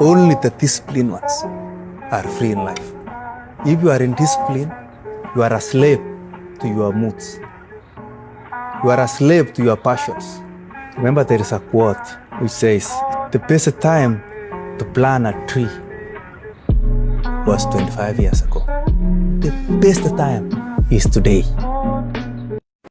Only the disciplined ones are free in life. If you are in discipline, you are a slave to your moods. You are a slave to your passions. Remember, there is a quote which says, The best time to plant a tree was 25 years ago. The best time is today.